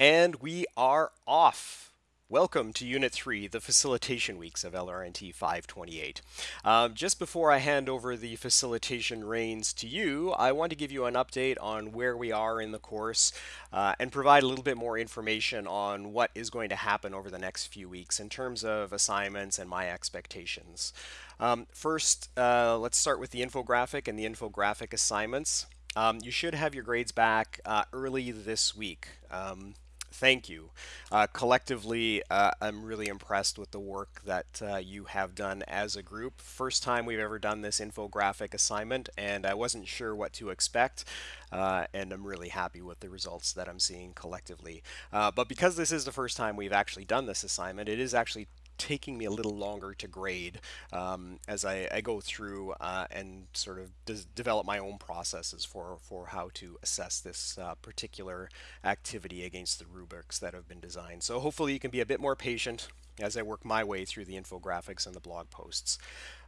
And we are off. Welcome to Unit 3, the facilitation weeks of LRNT 528. Um, just before I hand over the facilitation reins to you, I want to give you an update on where we are in the course uh, and provide a little bit more information on what is going to happen over the next few weeks in terms of assignments and my expectations. Um, first, uh, let's start with the infographic and the infographic assignments. Um, you should have your grades back uh, early this week. Um, thank you. Uh, collectively, uh, I'm really impressed with the work that uh, you have done as a group. First time we've ever done this infographic assignment, and I wasn't sure what to expect, uh, and I'm really happy with the results that I'm seeing collectively. Uh, but because this is the first time we've actually done this assignment, it is actually taking me a little longer to grade um, as I, I, go through uh, and sort of develop my own processes for, for how to assess this uh, particular activity against the rubrics that have been designed. So hopefully you can be a bit more patient as I work my way through the infographics and the blog posts.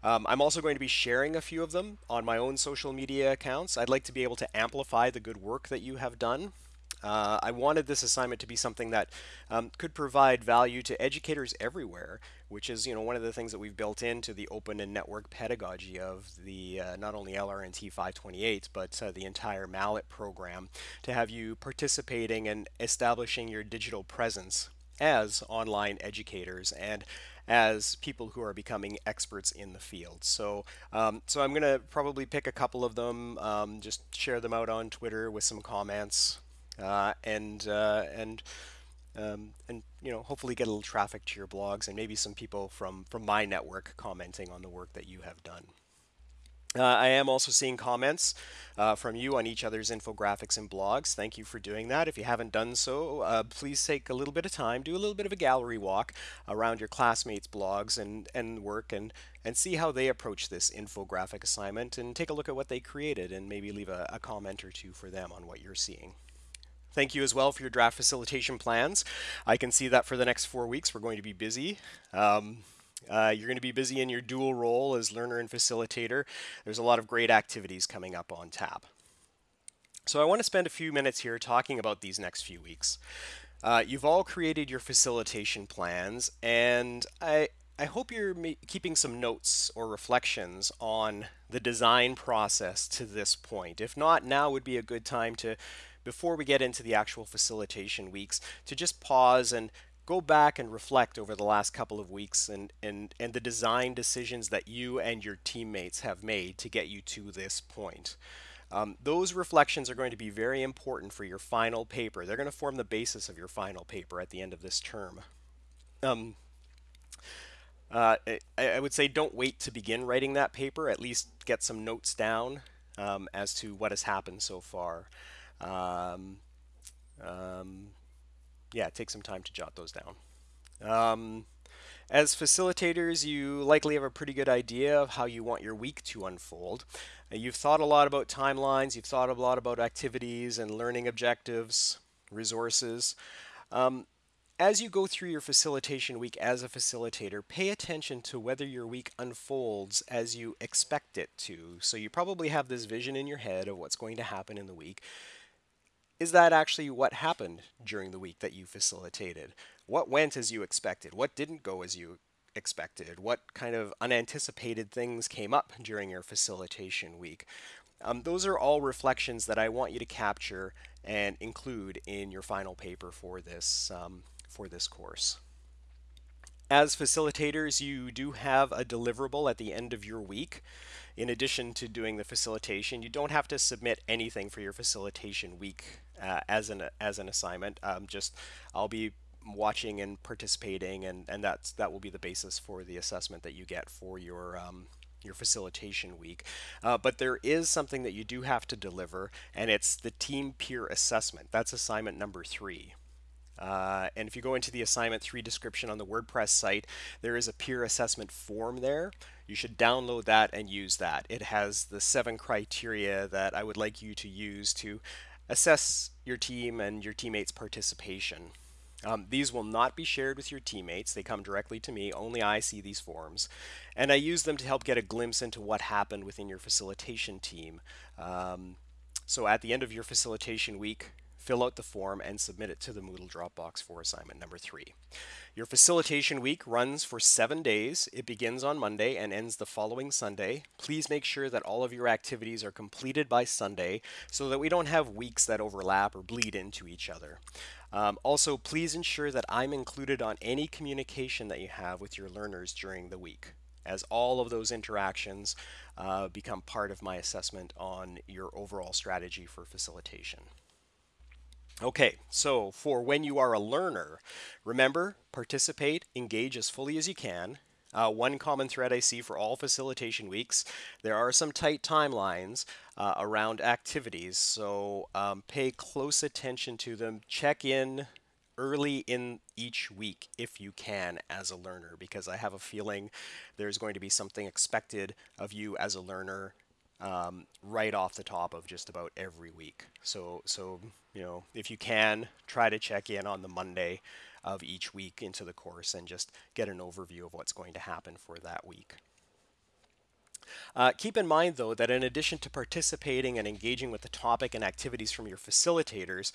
Um, I'm also going to be sharing a few of them on my own social media accounts. I'd like to be able to amplify the good work that you have done uh, I wanted this assignment to be something that um, could provide value to educators everywhere, which is you know one of the things that we've built into the open and network pedagogy of the uh, not only LRNT 528 but uh, the entire MALAT program to have you participating and establishing your digital presence as online educators and as people who are becoming experts in the field. So, um, so I'm going to probably pick a couple of them, um, just share them out on Twitter with some comments, and uh, and um, and you know hopefully get a little traffic to your blogs and maybe some people from from my network commenting on the work that you have done. Uh, I am also seeing comments uh, from you on each other's infographics and blogs. Thank you for doing that. If you haven't done so, uh, please take a little bit of time, do a little bit of a gallery walk around your classmates' blogs and, and work and, and see how they approach this infographic assignment and take a look at what they created and maybe leave a, a comment or two for them on what you're seeing. Thank you as well for your draft facilitation plans. I can see that for the next four weeks we're going to be busy. Um, uh, you're going to be busy in your dual role as learner and facilitator. There's a lot of great activities coming up on tap. So I want to spend a few minutes here talking about these next few weeks. Uh, you've all created your facilitation plans, and I, I hope you're keeping some notes or reflections on the design process to this point. If not, now would be a good time to before we get into the actual facilitation weeks to just pause and go back and reflect over the last couple of weeks and, and, and the design decisions that you and your teammates have made to get you to this point. Um, those reflections are going to be very important for your final paper. They're going to form the basis of your final paper at the end of this term. Um, uh, I, I, would say don't wait to begin writing that paper. At least get some notes down um, as to what has happened so far. Um, um, yeah, take some time to jot those down. Um, as facilitators, you likely have a pretty good idea of how you want your week to unfold. Uh, you've thought a lot about timelines, you've thought a lot about activities and learning objectives, resources. Um, as you go through your facilitation week as a facilitator, pay attention to whether your week unfolds as you expect it to. So you probably have this vision in your head of what's going to happen in the week is that actually what happened during the week that you facilitated? What went as you expected? What didn't go as you expected? What kind of unanticipated things came up during your facilitation week? Um, those are all reflections that I want you to capture and include in your final paper for this, um, for this course. As facilitators, you do have a deliverable at the end of your week. In addition to doing the facilitation, you don't have to submit anything for your facilitation week uh, as an as an assignment. Um, just I'll be watching and participating, and and that's that will be the basis for the assessment that you get for your um, your facilitation week. Uh, but there is something that you do have to deliver, and it's the team peer assessment. That's assignment number three. Uh, and if you go into the assignment 3 description on the WordPress site, there is a peer assessment form there. You should download that and use that. It has the seven criteria that I would like you to use to assess your team and your teammates' participation. Um, these will not be shared with your teammates. They come directly to me. Only I see these forms. And I use them to help get a glimpse into what happened within your facilitation team. Um, so at the end of your facilitation week, fill out the form, and submit it to the Moodle Dropbox for assignment number three. Your facilitation week runs for seven days. It begins on Monday and ends the following Sunday. Please make sure that all of your activities are completed by Sunday so that we don't have weeks that overlap or bleed into each other. Um, also, please ensure that I'm included on any communication that you have with your learners during the week as all of those interactions uh, become part of my assessment on your overall strategy for facilitation. Okay, so for when you are a learner, remember, participate, engage as fully as you can. Uh, one common thread I see for all facilitation weeks, there are some tight timelines uh, around activities, so um, pay close attention to them. Check in early in each week if you can as a learner because I have a feeling there's going to be something expected of you as a learner um, right off the top of just about every week. So, so you know, if you can, try to check in on the Monday of each week into the course and just get an overview of what's going to happen for that week. Uh, keep in mind, though, that in addition to participating and engaging with the topic and activities from your facilitators,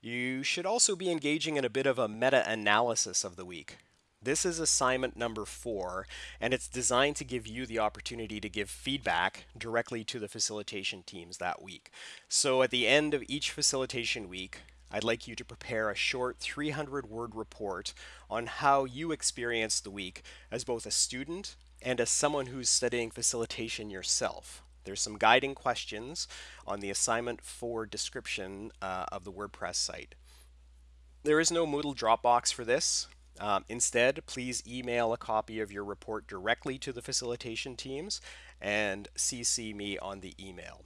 you should also be engaging in a bit of a meta-analysis of the week. This is assignment number four, and it's designed to give you the opportunity to give feedback directly to the facilitation teams that week. So at the end of each facilitation week, I'd like you to prepare a short 300 word report on how you experienced the week as both a student and as someone who's studying facilitation yourself. There's some guiding questions on the assignment for description uh, of the WordPress site. There is no Moodle Dropbox for this. Um, instead, please email a copy of your report directly to the facilitation teams and CC me on the email.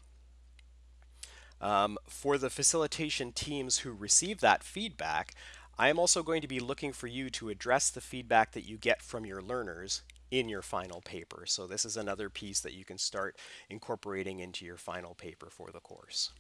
Um, for the facilitation teams who receive that feedback, I am also going to be looking for you to address the feedback that you get from your learners in your final paper. So this is another piece that you can start incorporating into your final paper for the course.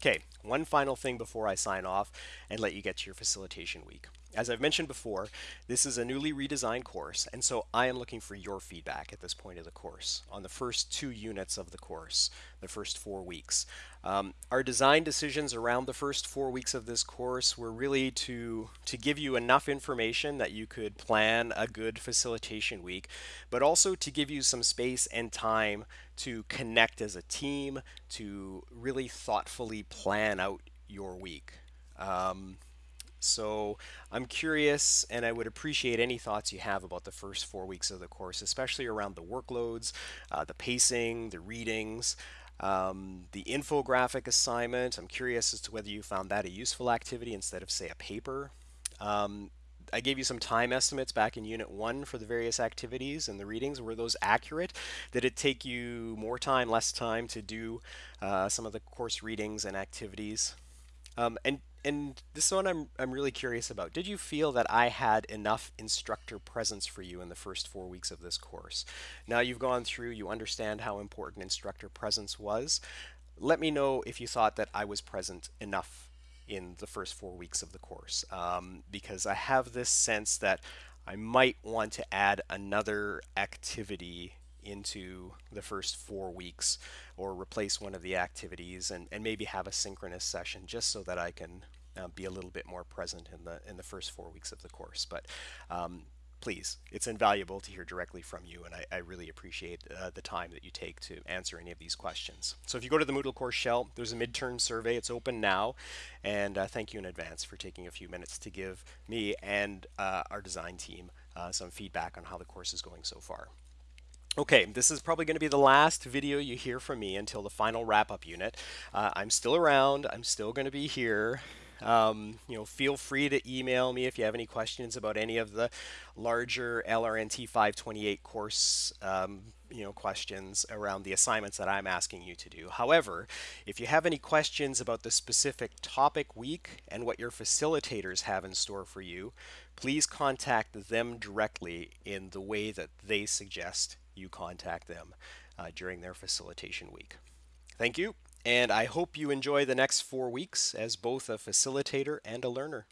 Okay, one final thing before I sign off and let you get to your facilitation week. As I've mentioned before, this is a newly redesigned course, and so I am looking for your feedback at this point of the course on the first two units of the course, the first four weeks. Um, our design decisions around the first four weeks of this course were really to, to give you enough information that you could plan a good facilitation week, but also to give you some space and time to connect as a team, to really thoughtfully plan out your week. Um, so I'm curious and I would appreciate any thoughts you have about the first four weeks of the course, especially around the workloads, uh, the pacing, the readings, um, the infographic assignment. I'm curious as to whether you found that a useful activity instead of say a paper. Um, I gave you some time estimates back in Unit 1 for the various activities and the readings. Were those accurate? Did it take you more time, less time to do uh, some of the course readings and activities? Um, and and this one I'm I'm really curious about. Did you feel that I had enough instructor presence for you in the first four weeks of this course? Now you've gone through, you understand how important instructor presence was. Let me know if you thought that I was present enough in the first four weeks of the course, um, because I have this sense that I might want to add another activity into the first four weeks or replace one of the activities and, and maybe have a synchronous session just so that I can uh, be a little bit more present in the in the first four weeks of the course. But um, please, it's invaluable to hear directly from you, and I, I really appreciate uh, the time that you take to answer any of these questions. So if you go to the Moodle course shell, there's a midterm survey. It's open now, and uh, thank you in advance for taking a few minutes to give me and uh, our design team uh, some feedback on how the course is going so far. Okay, this is probably going to be the last video you hear from me until the final wrap-up unit. Uh, I'm still around. I'm still going to be here. Um, you know, feel free to email me if you have any questions about any of the larger LRNT 528 course um, you know questions around the assignments that I'm asking you to do. However, if you have any questions about the specific topic week and what your facilitators have in store for you, please contact them directly in the way that they suggest you contact them uh, during their facilitation week. Thank you, and I hope you enjoy the next four weeks as both a facilitator and a learner.